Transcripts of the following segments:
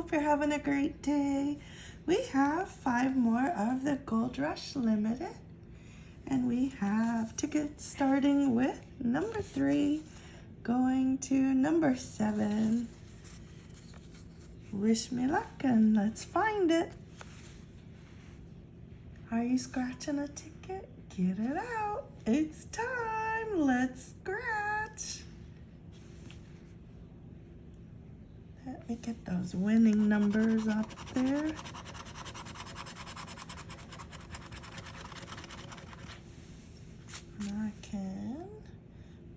Hope you're having a great day. We have five more of the Gold Rush Limited. And we have tickets starting with number three, going to number seven. Wish me luck and let's find it. Are you scratching a ticket? Get it out. It's time. Let's scratch. Let me get those winning numbers up there. And I can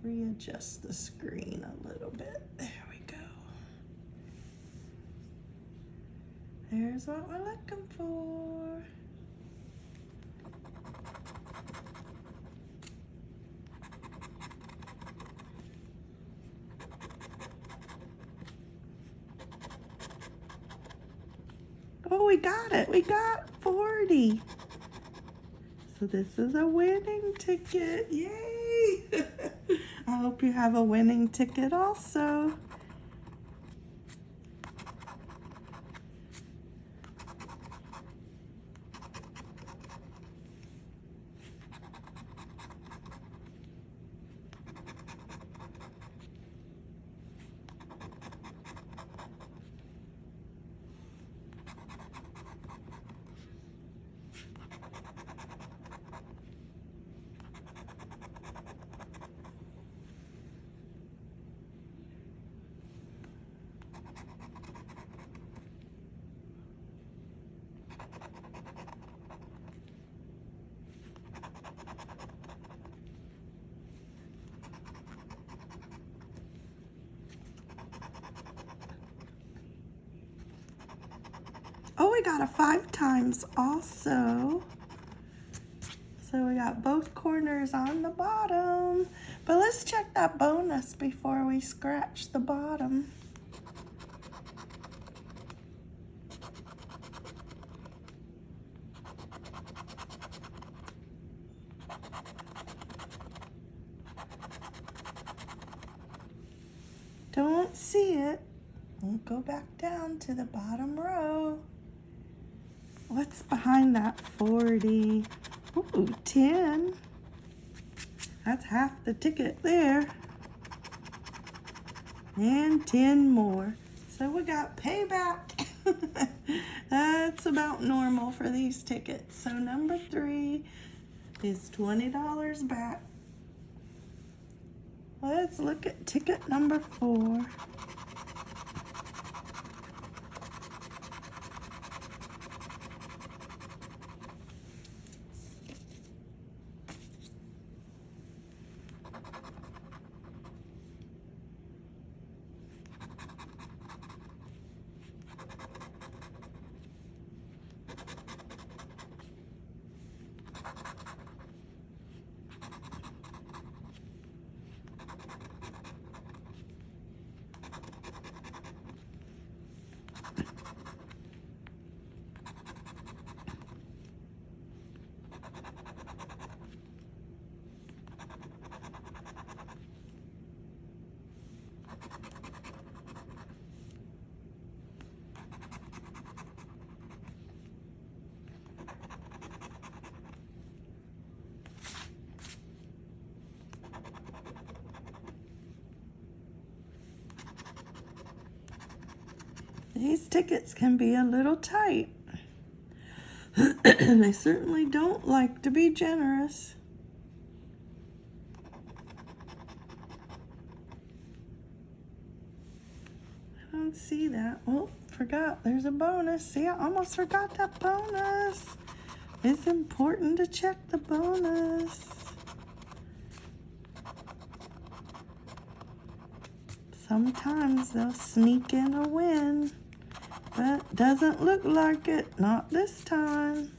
readjust the screen a little bit. There we go. There's what we're looking for. Oh, we got it. We got 40. So this is a winning ticket. Yay! I hope you have a winning ticket also. Oh, we got a five times also. So we got both corners on the bottom. But let's check that bonus before we scratch the bottom. Don't see it. Go back down to the bottom row. What's behind that 40? Ooh, 10. That's half the ticket there. And 10 more. So we got payback. That's about normal for these tickets. So number three is $20 back. Let's look at ticket number four. These tickets can be a little tight. And they certainly don't like to be generous. I don't see that. Oh, forgot. There's a bonus. See, I almost forgot that bonus. It's important to check the bonus. Sometimes they'll sneak in a win. But doesn't look like it. Not this time.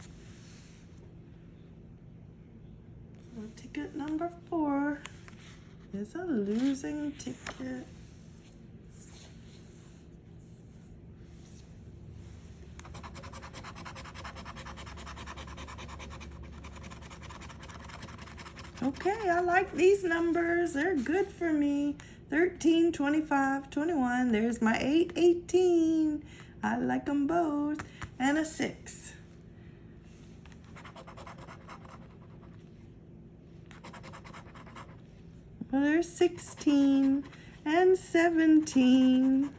Ticket number four is a losing ticket. Okay, I like these numbers. They're good for me. 13, 25, 21. There's my 8, 18. I like them both. And a six. Well, there's 16 and 17.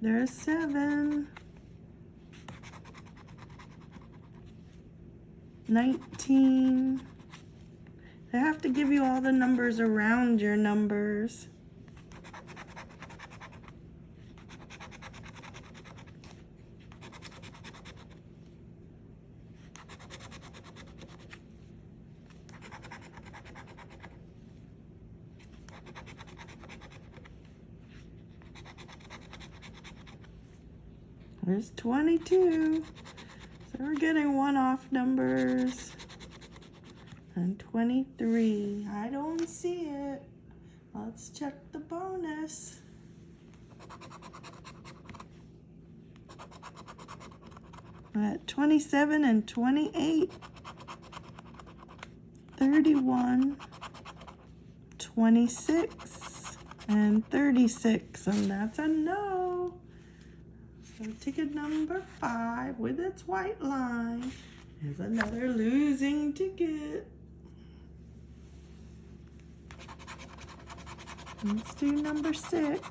There's seven. 19. They have to give you all the numbers around your numbers. There's 22. So we're getting one off numbers. And 23. I don't see it. Let's check the bonus. At 27 and 28. 31. 26 and 36 and that's a no. So ticket number five with its white line is another losing ticket. Let's do number six.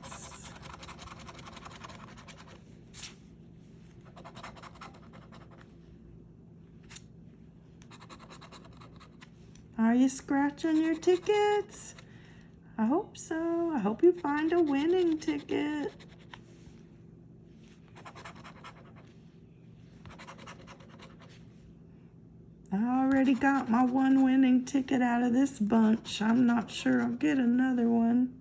Are you scratching your tickets? I hope so. I hope you find a winning ticket. I already got my one winning ticket out of this bunch. I'm not sure I'll get another one.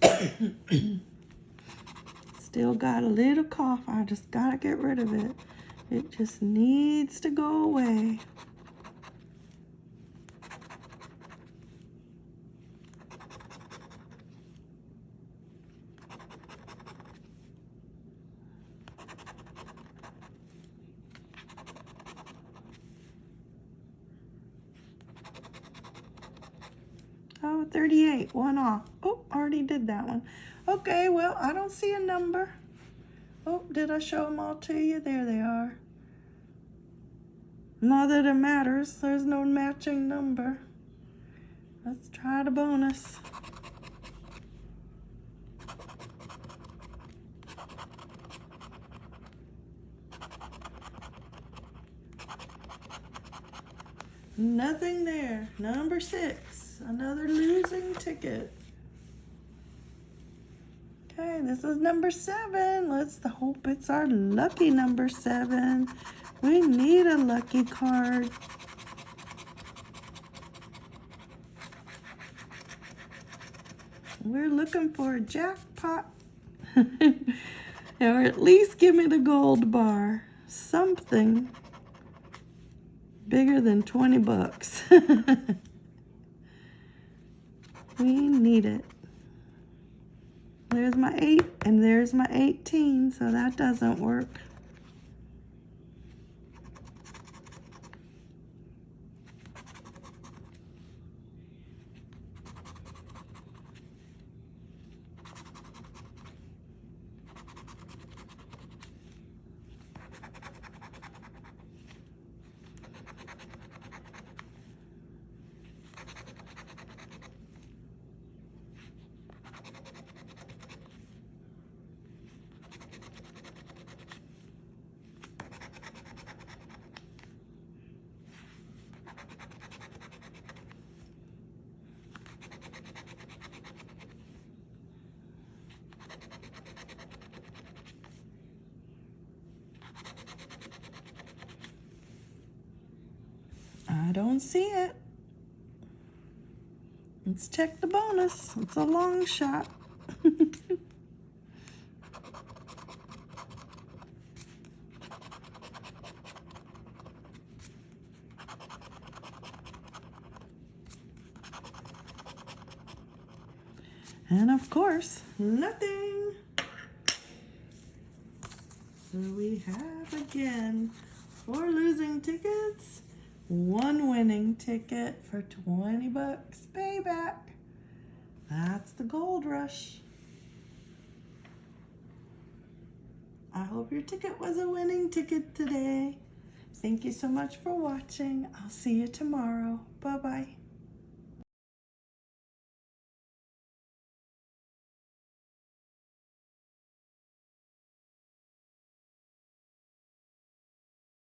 Still got a little cough. I just gotta get rid of it. It just needs to go away. Oh, 38, one off. Oh, already did that one. Okay, well, I don't see a number. Oh, did I show them all to you? There they are. Not that it matters. There's no matching number. Let's try the bonus. Nothing there. Number six, another losing ticket. Okay, this is number seven. Let's hope it's our lucky number seven. We need a lucky card. We're looking for a jackpot. or at least give me the gold bar. Something bigger than 20 bucks. we need it. There's my 8 and there's my 18, so that doesn't work. I don't see it. Let's check the bonus. It's a long shot. and of course, nothing. So we have again four losing tickets, one winning ticket for 20 bucks payback. That's the gold rush. I hope your ticket was a winning ticket today. Thank you so much for watching. I'll see you tomorrow. Bye bye.